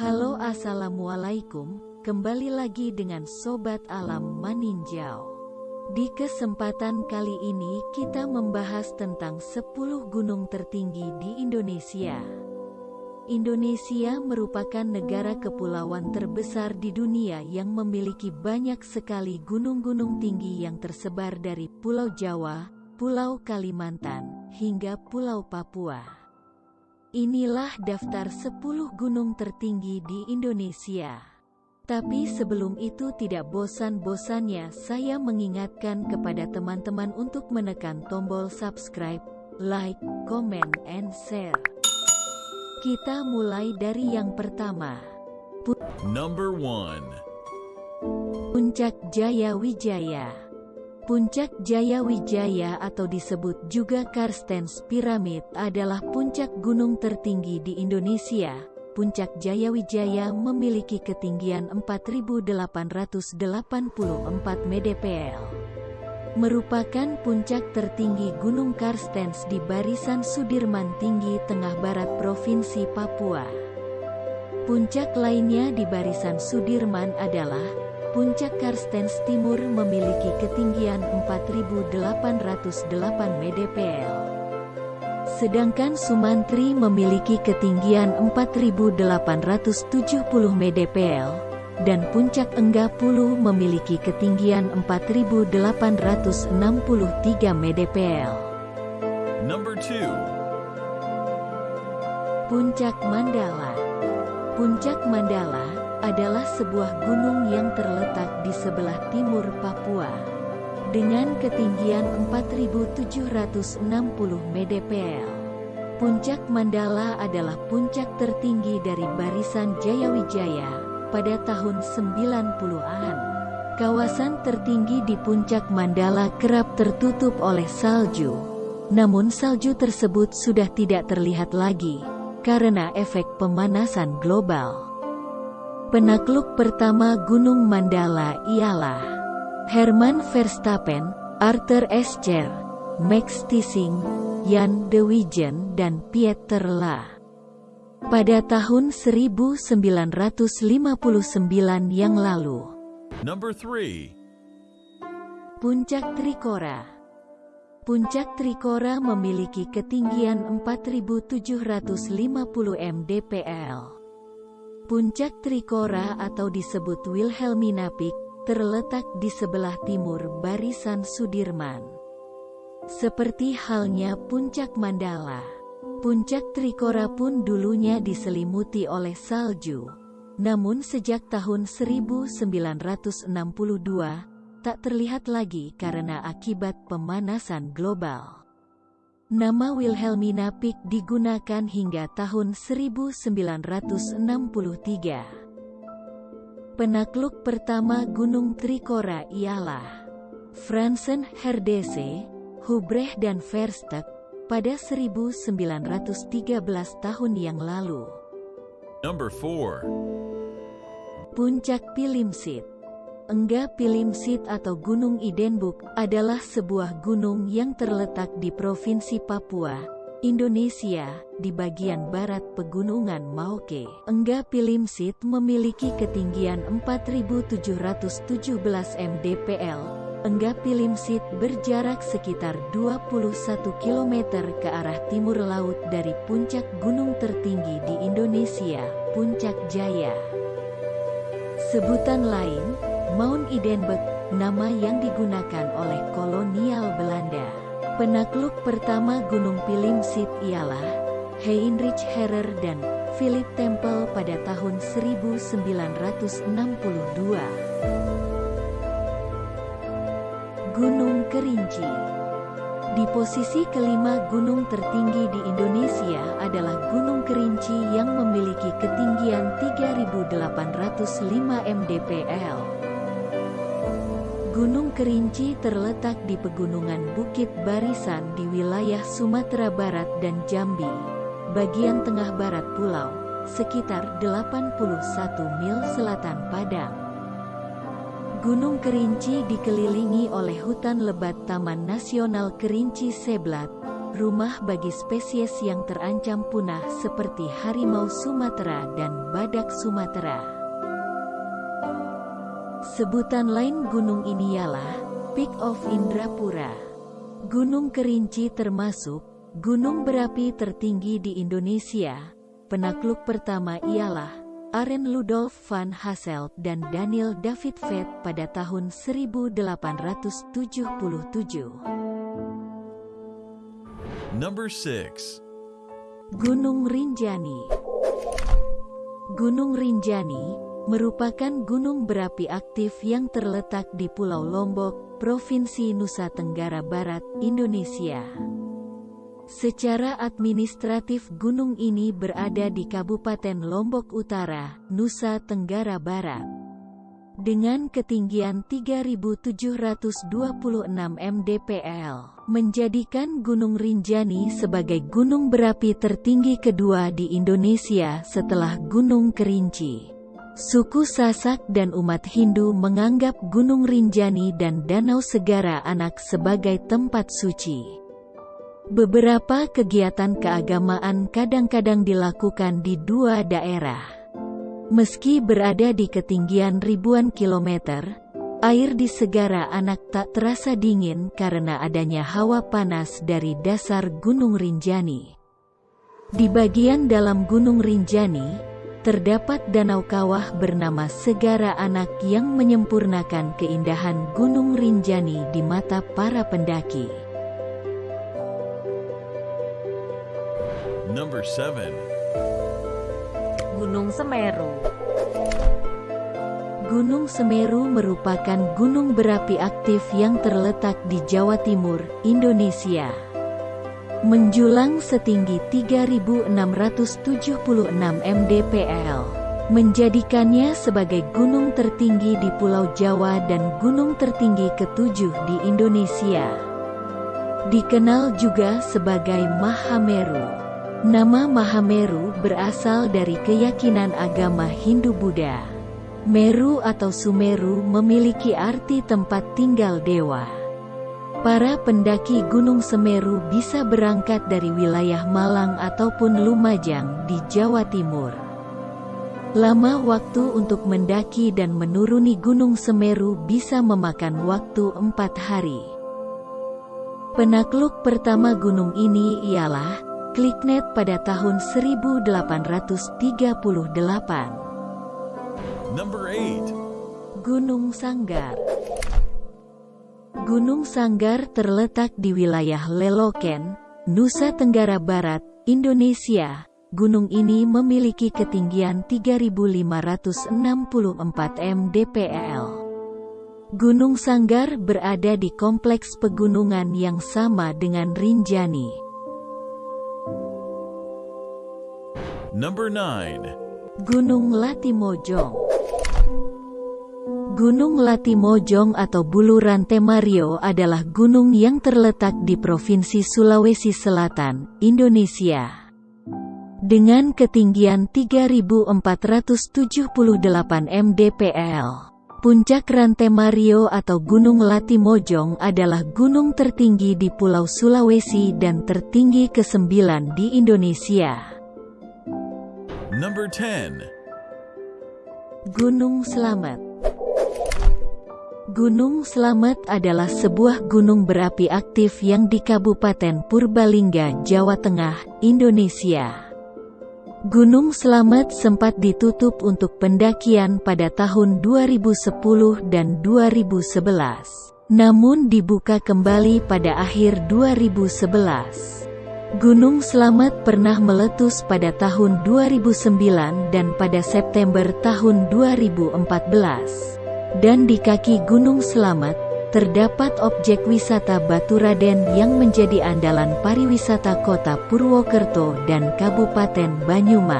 Halo Assalamualaikum, kembali lagi dengan Sobat Alam Maninjau. Di kesempatan kali ini kita membahas tentang 10 gunung tertinggi di Indonesia. Indonesia merupakan negara kepulauan terbesar di dunia yang memiliki banyak sekali gunung-gunung tinggi yang tersebar dari Pulau Jawa, Pulau Kalimantan, hingga Pulau Papua. Inilah daftar 10 gunung tertinggi di Indonesia. Tapi sebelum itu tidak bosan-bosannya saya mengingatkan kepada teman-teman untuk menekan tombol subscribe, like, comment, and share. Kita mulai dari yang pertama. Number 1. Puncak Jaya Wijaya Puncak Jaya Wijaya atau disebut juga Karstens Pyramid adalah puncak gunung tertinggi di Indonesia. Puncak Jaya Wijaya memiliki ketinggian 4.884 mdpl. Merupakan puncak tertinggi Gunung Karstens di barisan Sudirman Tinggi Tengah Barat Provinsi Papua. Puncak lainnya di barisan Sudirman adalah Puncak Karstens Timur memiliki ketinggian 4.808 mdpl. Sedangkan Sumantri memiliki ketinggian 4.870 mdpl, dan Puncak Enggapulu memiliki ketinggian 4.863 mdpl. Number 2. Puncak Mandala Puncak Mandala adalah sebuah gunung yang terletak di sebelah timur Papua. Dengan ketinggian 4.760 mdpl. Puncak Mandala adalah puncak tertinggi dari barisan Jayawijaya pada tahun 90-an. Kawasan tertinggi di puncak Mandala kerap tertutup oleh salju. Namun salju tersebut sudah tidak terlihat lagi karena efek pemanasan global. Penakluk pertama Gunung Mandala ialah Herman Verstappen, Arthur Escher, Max Tissing, Jan de Wijen dan Pieter La. Pada tahun 1959 yang lalu. Number 3. Puncak Trikora Puncak Trikora memiliki ketinggian 4750 mdpl. Puncak Trikora atau disebut Wilhelmina Peak, terletak di sebelah timur barisan Sudirman. Seperti halnya Puncak Mandala, Puncak Trikora pun dulunya diselimuti oleh salju. Namun sejak tahun 1962, tak terlihat lagi karena akibat pemanasan global. Nama Wilhelmina Peak digunakan hingga tahun 1963. Penakluk pertama Gunung Trikora ialah Fransen Herdese, Hubrecht dan Verstek pada 1913 tahun yang lalu. Number 4. Puncak Pilimsit Engga Pilimsit atau Gunung Idenbuk adalah sebuah gunung yang terletak di Provinsi Papua, Indonesia, di bagian barat Pegunungan Mauke. Engga Pilimsit memiliki ketinggian 4.717 mdpl. Engga Pilimsit berjarak sekitar 21 km ke arah timur laut dari puncak gunung tertinggi di Indonesia, Puncak Jaya. Sebutan lain, Mount Idenburg, nama yang digunakan oleh kolonial Belanda. Penakluk pertama Gunung Pilimsit ialah Heinrich Herrer dan Philip Temple pada tahun 1962. Gunung Kerinci Di posisi kelima gunung tertinggi di Indonesia adalah Gunung Kerinci yang memiliki ketinggian 3.805 mdpl. Gunung Kerinci terletak di pegunungan Bukit Barisan di wilayah Sumatera Barat dan Jambi, bagian tengah barat pulau, sekitar 81 mil selatan Padang. Gunung Kerinci dikelilingi oleh hutan lebat Taman Nasional Kerinci Seblat, rumah bagi spesies yang terancam punah seperti harimau Sumatera dan badak Sumatera. Sebutan lain gunung ini ialah Peak of Indrapura. Gunung Kerinci termasuk gunung berapi tertinggi di Indonesia. Penakluk pertama ialah Aren Ludolf van Hasselt dan Daniel David Vett pada tahun 1877. Number 6. Gunung Rinjani Gunung Rinjani merupakan gunung berapi aktif yang terletak di Pulau Lombok, Provinsi Nusa Tenggara Barat, Indonesia. Secara administratif gunung ini berada di Kabupaten Lombok Utara, Nusa Tenggara Barat. Dengan ketinggian 3726 mdpl, menjadikan Gunung Rinjani sebagai gunung berapi tertinggi kedua di Indonesia setelah Gunung Kerinci. Suku Sasak dan umat Hindu menganggap Gunung Rinjani dan Danau Segara Anak sebagai tempat suci. Beberapa kegiatan keagamaan kadang-kadang dilakukan di dua daerah. Meski berada di ketinggian ribuan kilometer, air di Segara Anak tak terasa dingin karena adanya hawa panas dari dasar Gunung Rinjani. Di bagian dalam Gunung Rinjani, terdapat danau kawah bernama Segara Anak yang menyempurnakan keindahan Gunung Rinjani di mata para pendaki. Number 7. Gunung Semeru Gunung Semeru merupakan gunung berapi aktif yang terletak di Jawa Timur, Indonesia. Menjulang setinggi 3676 mdpl, menjadikannya sebagai gunung tertinggi di Pulau Jawa dan gunung tertinggi ketujuh di Indonesia. Dikenal juga sebagai Mahameru. Nama Mahameru berasal dari keyakinan agama Hindu-Buddha. Meru atau Sumeru memiliki arti tempat tinggal dewa. Para pendaki Gunung Semeru bisa berangkat dari wilayah Malang ataupun Lumajang di Jawa Timur. Lama waktu untuk mendaki dan menuruni Gunung Semeru bisa memakan waktu empat hari. Penakluk pertama gunung ini ialah Kliknet pada tahun 1838. Number 8. Gunung Sanggar Gunung Sanggar terletak di wilayah Leloken, Nusa Tenggara Barat, Indonesia. Gunung ini memiliki ketinggian 3564 mdpl. Gunung Sanggar berada di kompleks pegunungan yang sama dengan Rinjani. Number 9. Gunung Latimojong Gunung Latimojong atau Buluran Temario adalah gunung yang terletak di Provinsi Sulawesi Selatan, Indonesia. Dengan ketinggian 3478 mdpl, puncak Rantai Mario atau Gunung Latimojong adalah gunung tertinggi di Pulau Sulawesi dan tertinggi ke-9 di Indonesia. Number 10. Gunung Selamat Gunung Selamat adalah sebuah gunung berapi aktif yang di Kabupaten Purbalingga, Jawa Tengah, Indonesia. Gunung Selamat sempat ditutup untuk pendakian pada tahun 2010 dan 2011. Namun dibuka kembali pada akhir 2011. Gunung Selamat pernah meletus pada tahun 2009 dan pada September tahun 2014. Dan di kaki Gunung Selamat, terdapat objek wisata Batu Raden yang menjadi andalan pariwisata kota Purwokerto dan Kabupaten Banyumas.